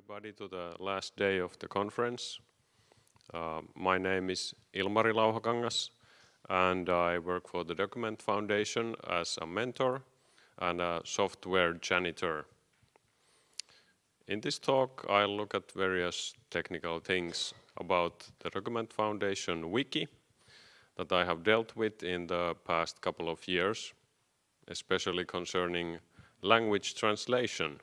everybody to the last day of the conference. Uh, my name is Ilmari Lauhakangas and I work for the Document Foundation as a mentor and a software janitor. In this talk, I'll look at various technical things about the Document Foundation wiki that I have dealt with in the past couple of years, especially concerning language translation.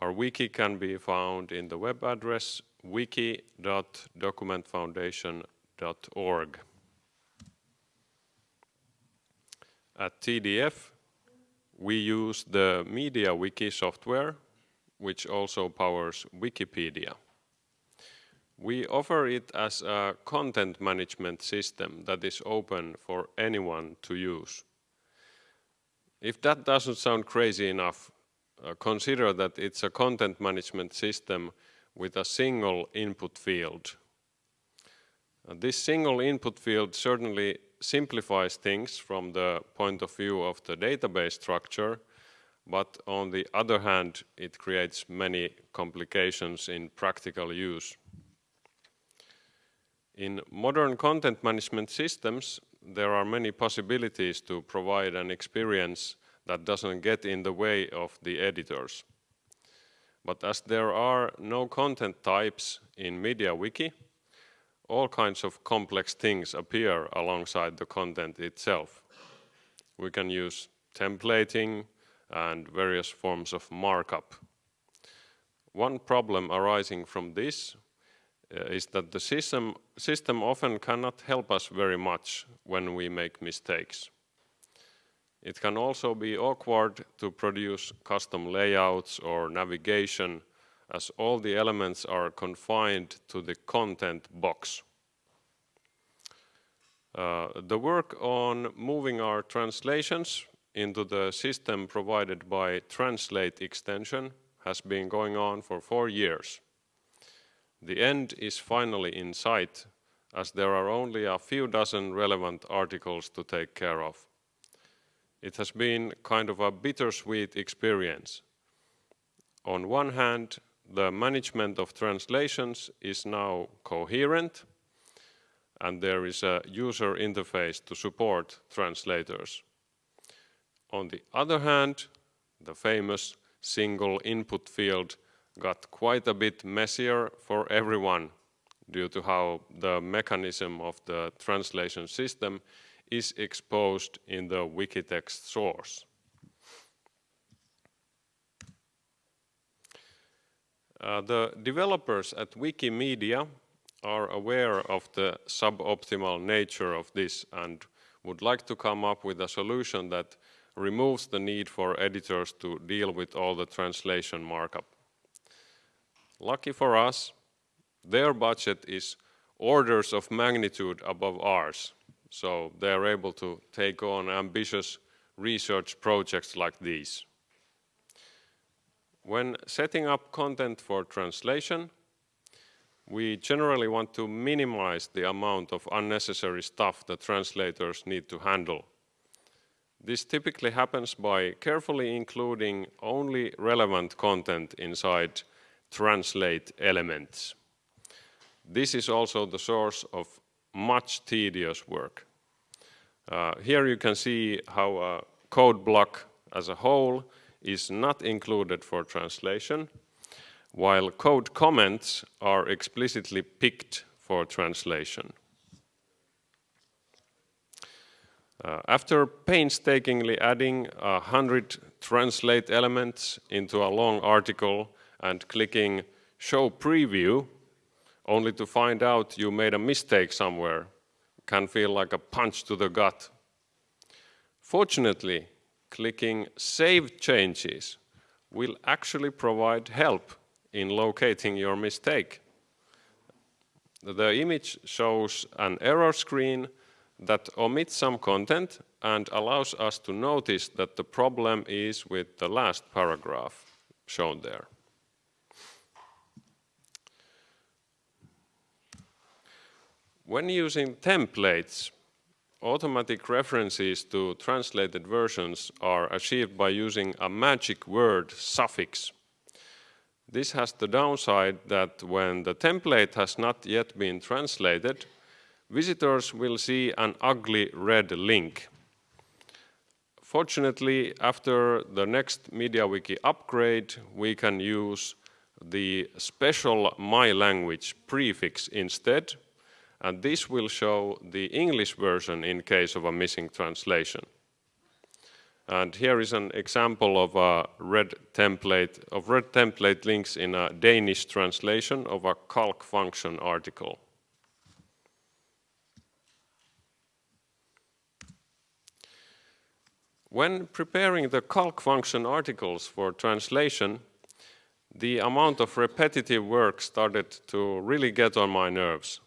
Our wiki can be found in the web address wiki.documentfoundation.org. At TDF, we use the MediaWiki software, which also powers Wikipedia. We offer it as a content management system that is open for anyone to use. If that doesn't sound crazy enough, consider that it's a content management system with a single input field. Uh, this single input field certainly simplifies things from the point of view of the database structure, but on the other hand, it creates many complications in practical use. In modern content management systems, there are many possibilities to provide an experience that doesn't get in the way of the editors. But as there are no content types in MediaWiki, all kinds of complex things appear alongside the content itself. We can use templating and various forms of markup. One problem arising from this uh, is that the system, system often cannot help us very much when we make mistakes. It can also be awkward to produce custom layouts or navigation as all the elements are confined to the content box. Uh, the work on moving our translations into the system provided by Translate extension has been going on for four years. The end is finally in sight as there are only a few dozen relevant articles to take care of it has been kind of a bittersweet experience. On one hand, the management of translations is now coherent and there is a user interface to support translators. On the other hand, the famous single input field got quite a bit messier for everyone due to how the mechanism of the translation system is exposed in the Wikitext source. Uh, the developers at Wikimedia are aware of the suboptimal nature of this and would like to come up with a solution that removes the need for editors to deal with all the translation markup. Lucky for us, their budget is orders of magnitude above ours. So they're able to take on ambitious research projects like these. When setting up content for translation, we generally want to minimize the amount of unnecessary stuff that translators need to handle. This typically happens by carefully including only relevant content inside translate elements. This is also the source of much tedious work. Uh, here you can see how a code block as a whole is not included for translation, while code comments are explicitly picked for translation. Uh, after painstakingly adding a hundred translate elements into a long article and clicking show preview, only to find out you made a mistake somewhere can feel like a punch to the gut. Fortunately, clicking Save Changes will actually provide help in locating your mistake. The image shows an error screen that omits some content and allows us to notice that the problem is with the last paragraph shown there. When using templates, automatic references to translated versions are achieved by using a magic word suffix. This has the downside that when the template has not yet been translated, visitors will see an ugly red link. Fortunately, after the next MediaWiki upgrade, we can use the special My Language prefix instead, and this will show the English version in case of a missing translation. And here is an example of a red template of red template links in a Danish translation of a calc function article. When preparing the calc function articles for translation, the amount of repetitive work started to really get on my nerves.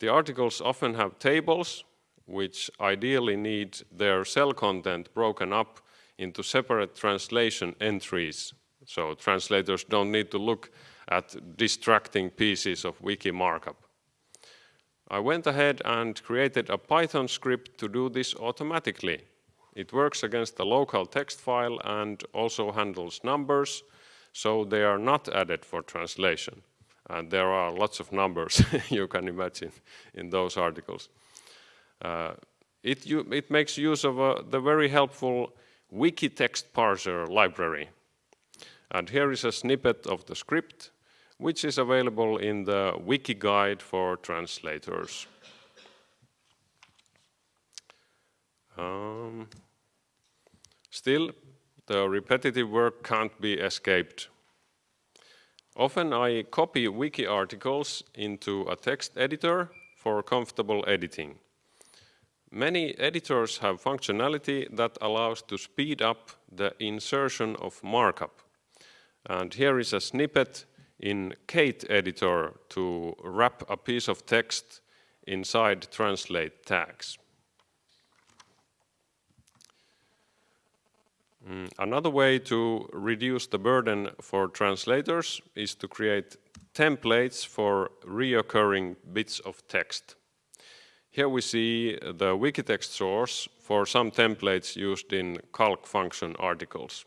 The articles often have tables which ideally need their cell content broken up into separate translation entries. So translators don't need to look at distracting pieces of wiki markup. I went ahead and created a Python script to do this automatically. It works against the local text file and also handles numbers, so they are not added for translation. And there are lots of numbers you can imagine in those articles. Uh, it, you, it makes use of uh, the very helpful Wikitext parser library. And here is a snippet of the script, which is available in the wiki guide for translators. Um, still, the repetitive work can't be escaped. Often I copy wiki articles into a text editor for comfortable editing. Many editors have functionality that allows to speed up the insertion of markup. And here is a snippet in Kate editor to wrap a piece of text inside translate tags. Mm, another way to reduce the burden for translators is to create templates for reoccurring bits of text. Here we see the Wikitext source for some templates used in calc function articles.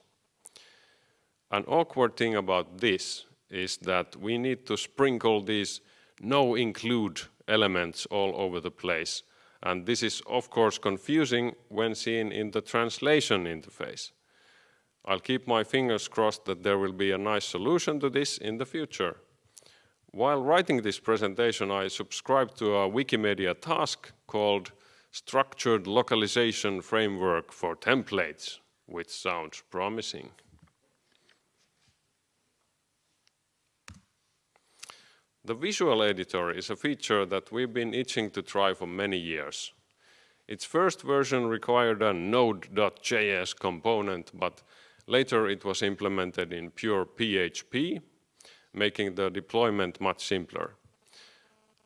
An awkward thing about this is that we need to sprinkle these no include elements all over the place. And this is of course confusing when seen in the translation interface. I'll keep my fingers crossed that there will be a nice solution to this in the future. While writing this presentation, I subscribed to a Wikimedia task called Structured Localization Framework for Templates, which sounds promising. The visual editor is a feature that we've been itching to try for many years. Its first version required a node.js component, but later it was implemented in pure PHP making the deployment much simpler.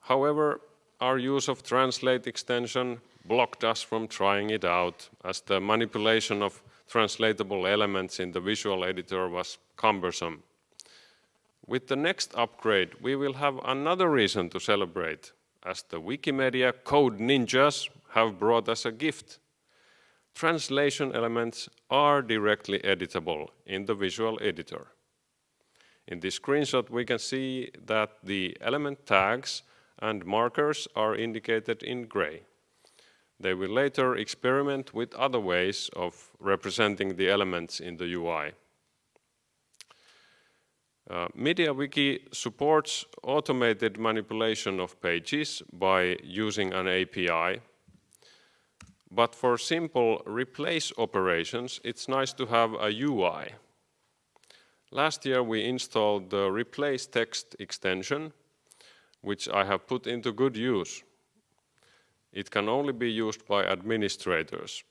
However, our use of Translate extension blocked us from trying it out as the manipulation of translatable elements in the visual editor was cumbersome. With the next upgrade, we will have another reason to celebrate as the Wikimedia Code Ninjas have brought us a gift. Translation elements are directly editable in the visual editor. In this screenshot, we can see that the element tags and markers are indicated in gray. They will later experiment with other ways of representing the elements in the UI. Uh, MediaWiki supports automated manipulation of pages by using an API. But for simple replace operations, it's nice to have a UI Last year we installed the replace text extension, which I have put into good use. It can only be used by administrators,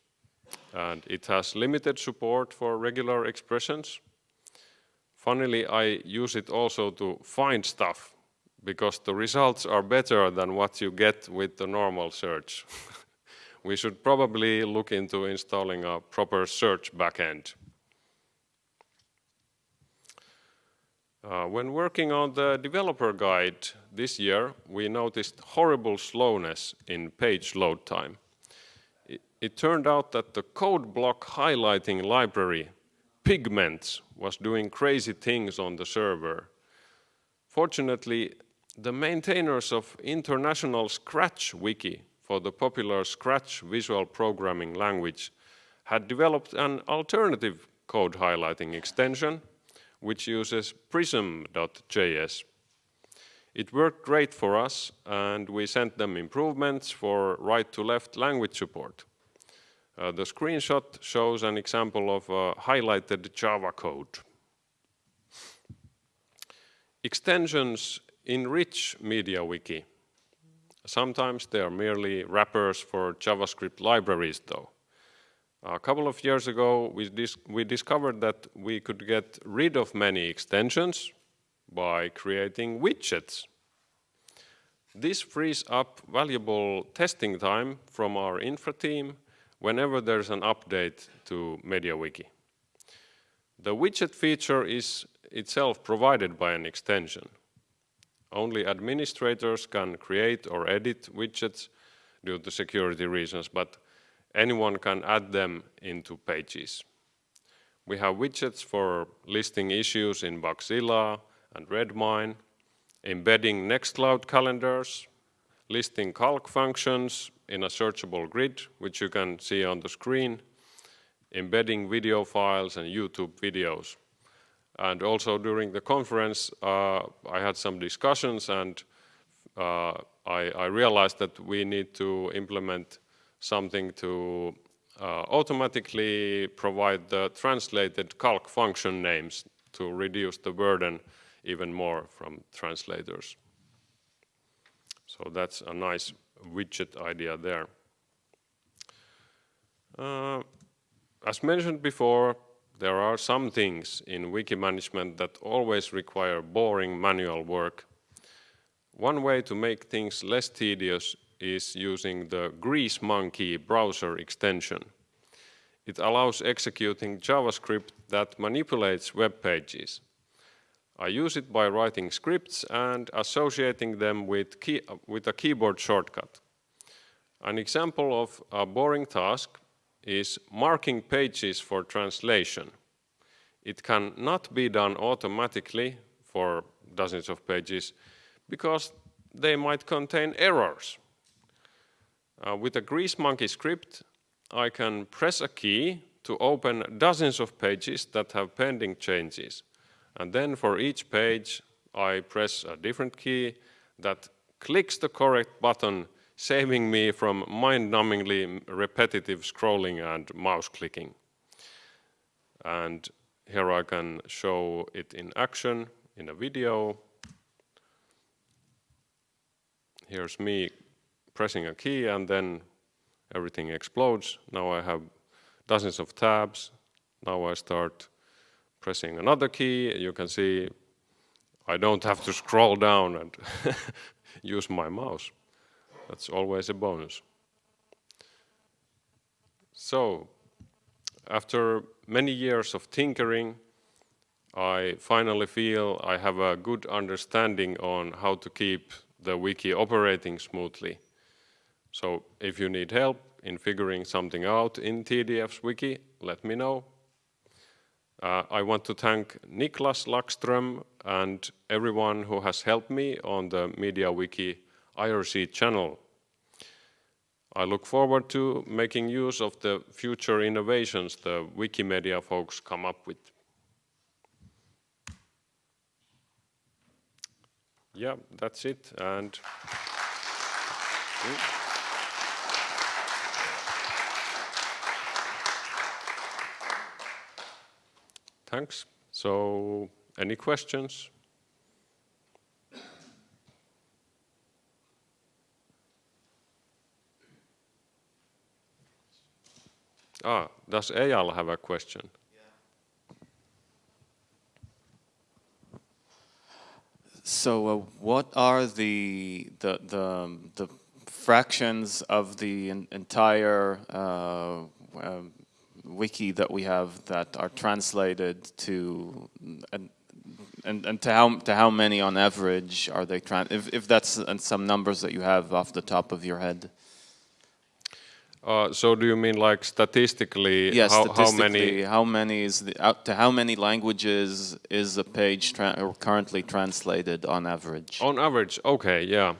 and it has limited support for regular expressions. Funnily, I use it also to find stuff, because the results are better than what you get with the normal search. we should probably look into installing a proper search backend. Uh, when working on the developer guide this year, we noticed horrible slowness in page load time. It, it turned out that the code block highlighting library Pygments was doing crazy things on the server. Fortunately, the maintainers of International Scratch Wiki for the popular Scratch visual programming language had developed an alternative code highlighting extension which uses prism.js. It worked great for us and we sent them improvements for right to left language support. Uh, the screenshot shows an example of highlighted Java code. Extensions enrich MediaWiki. Sometimes they are merely wrappers for JavaScript libraries though. A couple of years ago, we, dis we discovered that we could get rid of many extensions by creating widgets. This frees up valuable testing time from our infra team whenever there's an update to MediaWiki. The widget feature is itself provided by an extension. Only administrators can create or edit widgets due to security reasons, but anyone can add them into pages. We have widgets for listing issues in Bugzilla and Redmine, embedding Nextcloud calendars, listing calc functions in a searchable grid, which you can see on the screen, embedding video files and YouTube videos. And also during the conference, uh, I had some discussions and uh, I, I, realized that we need to implement something to uh, automatically provide the translated calc function names to reduce the burden even more from translators. So that's a nice widget idea there. Uh, as mentioned before, there are some things in wiki management that always require boring manual work. One way to make things less tedious is using the GreaseMonkey browser extension. It allows executing JavaScript that manipulates web pages. I use it by writing scripts and associating them with, key, with a keyboard shortcut. An example of a boring task is marking pages for translation. It can not be done automatically for dozens of pages because they might contain errors. Uh, with a GreaseMonkey script, I can press a key to open dozens of pages that have pending changes. And then for each page, I press a different key that clicks the correct button, saving me from mind-numbingly repetitive scrolling and mouse clicking. And here I can show it in action in a video. Here's me pressing a key and then everything explodes. Now I have dozens of tabs. Now I start pressing another key, you can see I don't have to scroll down and use my mouse. That's always a bonus. So, after many years of tinkering, I finally feel I have a good understanding on how to keep the wiki operating smoothly. So if you need help in figuring something out in TDF's wiki, let me know. Uh, I want to thank Niklas Laxström and everyone who has helped me on the MediaWiki IRC channel. I look forward to making use of the future innovations the Wikimedia folks come up with. Yeah, that's it. And. Thanks. So, any questions? Ah, does Eyal have a question? So, uh, what are the the the, the fractions of the entire uh, um, wiki that we have that are translated to and and, and to how to how many on average are they trans if if that's and some numbers that you have off the top of your head Uh, so do you mean like statistically? Yes, how, statistically, how many? how many is the, to how many languages is a page tra currently translated on average? On average, okay, yeah.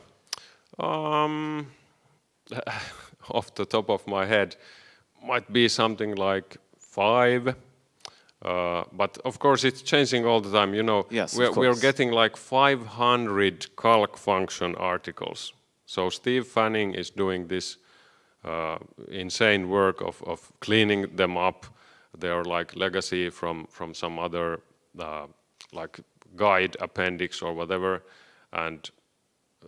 Um, off the top of my head, might be something like five. Uh, but of course, it's changing all the time. You know, Yes, we're, we're getting like 500 calc function articles. So Steve Fanning is doing this uh, insane work of, of cleaning them up. They are like legacy from from some other uh, like guide appendix or whatever, and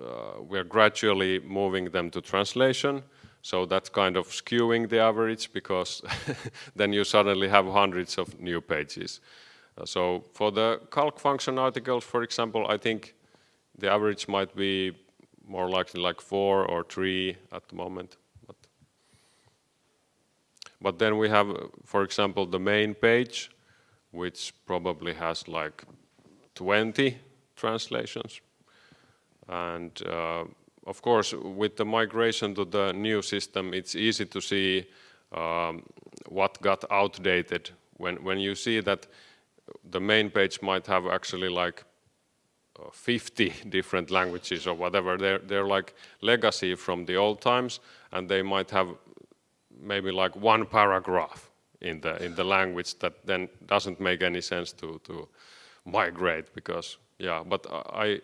uh, we're gradually moving them to translation. So that's kind of skewing the average because then you suddenly have hundreds of new pages. Uh, so for the calc function articles, for example, I think the average might be more likely like four or three at the moment. But, then we have, for example, the main page, which probably has like 20 translations. And uh, of course, with the migration to the new system, it's easy to see um, what got outdated. When, when you see that the main page might have actually like uh, 50 different languages or whatever, they're, they're like legacy from the old times, and they might have maybe like one paragraph in the, in the language that then doesn't make any sense to, to migrate because, yeah, but I,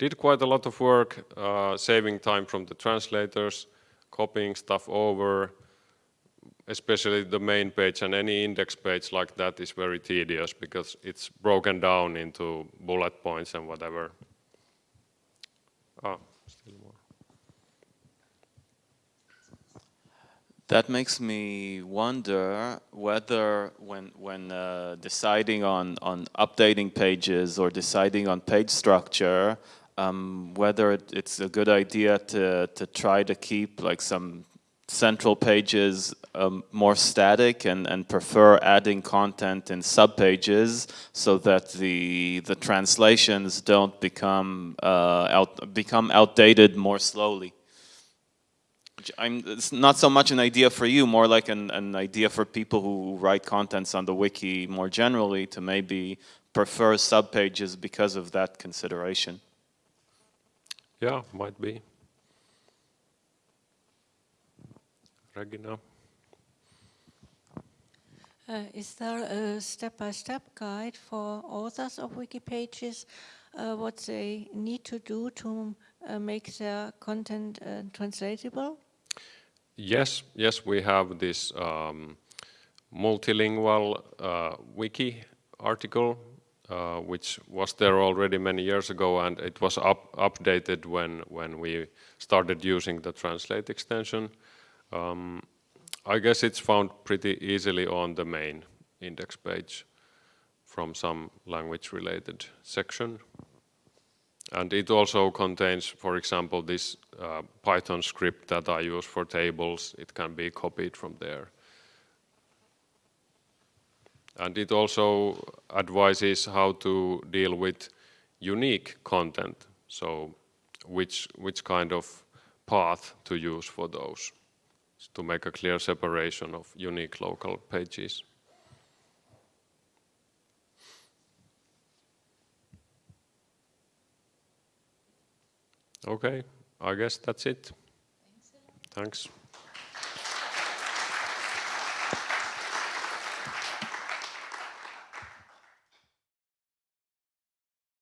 did quite a lot of work uh, saving time from the translators, copying stuff over, especially the main page and any index page like that is very tedious because it's broken down into bullet points and whatever. Ah, still more. That makes me wonder whether when, when uh, deciding on, on updating pages or deciding on page structure, um, whether it, it's a good idea to, to try to keep like some central pages um, more static and, and prefer adding content in subpages so that the, the translations don't become, uh, out, become outdated more slowly. I'm, it's not so much an idea for you, more like an, an idea for people who write contents on the wiki more generally to maybe prefer subpages because of that consideration. Yeah, might be. Regina? Uh, is there a step-by-step guide for authors of wiki pages, uh, what they need to do to uh, make their content uh, translatable? Yes, yes, we have this um, multilingual uh, wiki article, uh, which was there already many years ago, and it was up, updated when when we started using the Translate extension. Um, I guess it's found pretty easily on the main index page from some language-related section. And it also contains, for example, this uh, Python script that I use for tables. It can be copied from there. And it also advises how to deal with unique content. So which, which kind of path to use for those to make a clear separation of unique local pages. Okay, I guess that's it. Thanks.